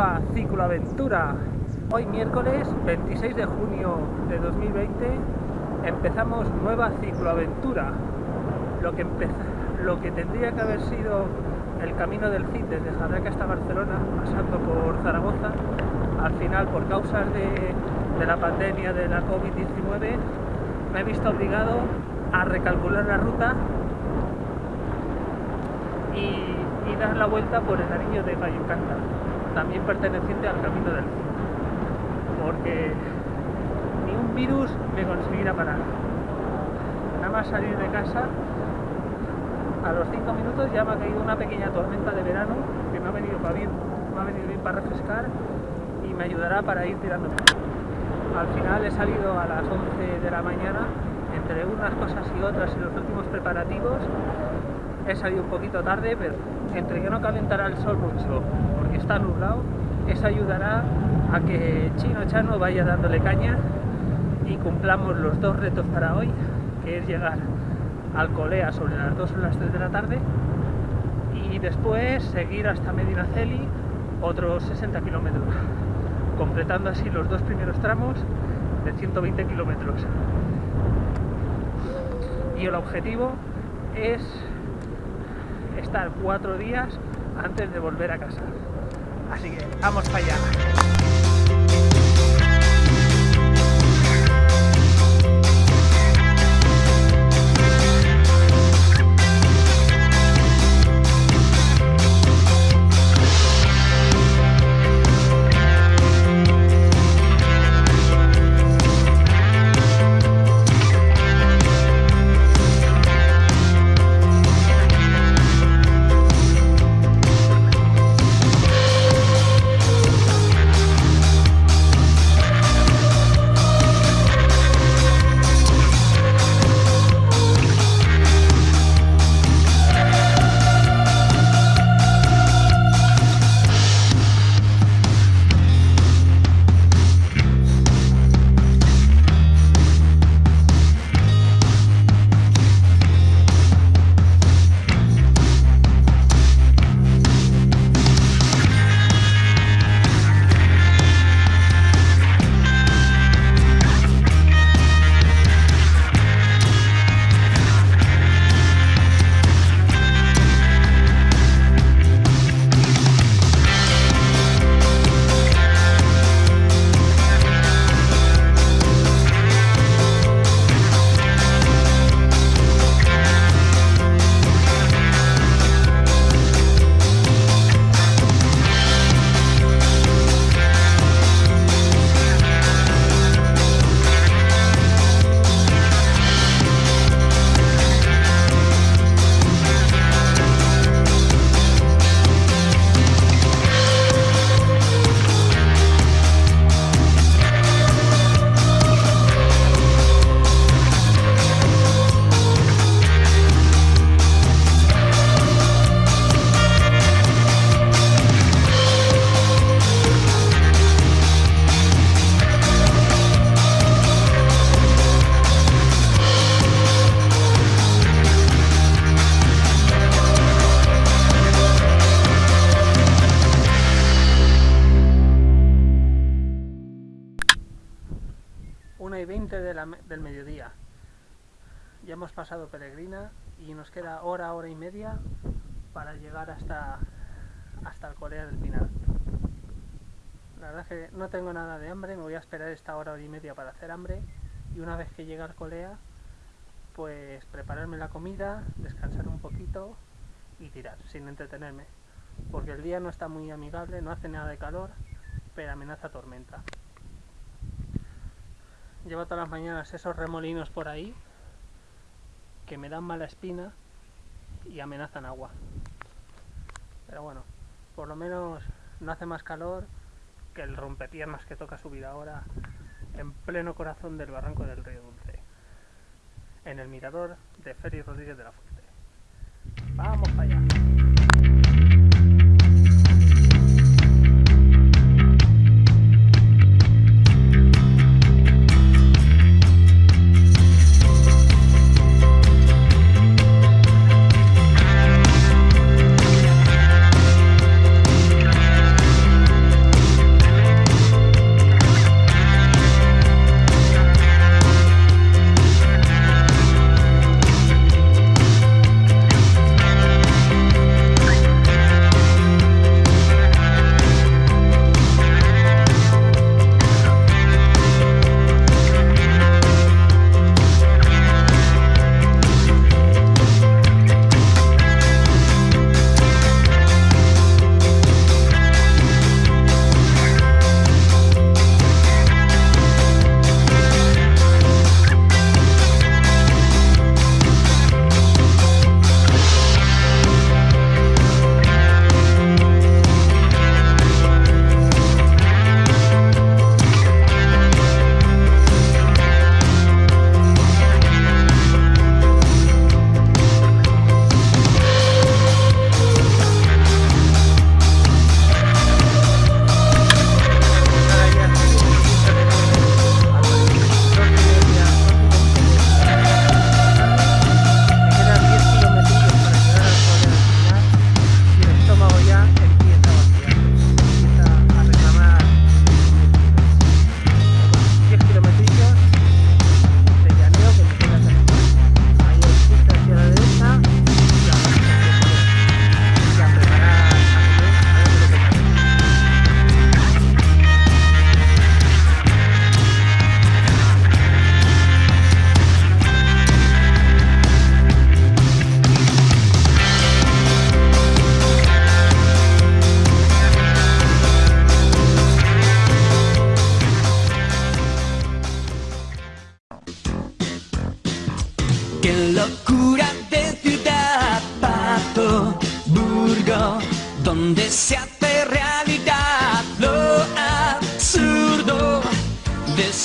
nueva cicloaventura. Hoy miércoles 26 de junio de 2020 empezamos nueva cicloaventura. Lo que, lo que tendría que haber sido el camino del Cid desde Jadraque hasta Barcelona, pasando por Zaragoza, al final por causas de, la pandemia de la COVID-19 me he visto obligado a recalcular la ruta y y dar la vuelta por el anillo de Vallecanta, también perteneciente al Camino del Cid, porque ni un virus me conseguirá parar. Nada más salir de casa, a los 5 minutos ya me ha caído una pequeña tormenta de verano que me ha venido para bien, me ha venido bien para refrescar y me ayudará para ir tirando. Al final he salido a las 11 de la mañana, entre unas cosas y otras y los últimos preparativos, he salido un poquito tarde, pero entre que no calentará el sol mucho porque está nublado, eso ayudará a que Chino Chano vaya dándole caña y cumplamos los dos retos para hoy, que es llegar al Colea sobre las 2 o las 3 de la tarde y después seguir hasta Medinaceli otros 60 kilómetros, completando así los dos primeros tramos de 120 kilómetros. Y el objetivo es estar cuatro días antes de volver a casa. Así que vamos para allá. Del mediodía. Ya hemos pasado Peregrina y nos queda hora, hora y media para llegar hasta, hasta el Corea del Pinar. La verdad es que no tengo nada de hambre, me voy a esperar esta hora, hora y media para hacer hambre y una vez que llegue al Colea pues prepararme la comida, descansar un poquito y tirar, sin entretenerme. Porque el día no está muy amigable, no hace nada de calor, pero amenaza tormenta. Llevo todas las mañanas esos remolinos por ahí que me dan mala espina y amenazan agua. Pero bueno, por lo menos no hace más calor que el rompepiernas que toca subir ahora en pleno corazón del barranco del río Dulce, en el mirador de Félix Rodríguez de la Fuente. ¡Vamos allá!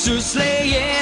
to slay it.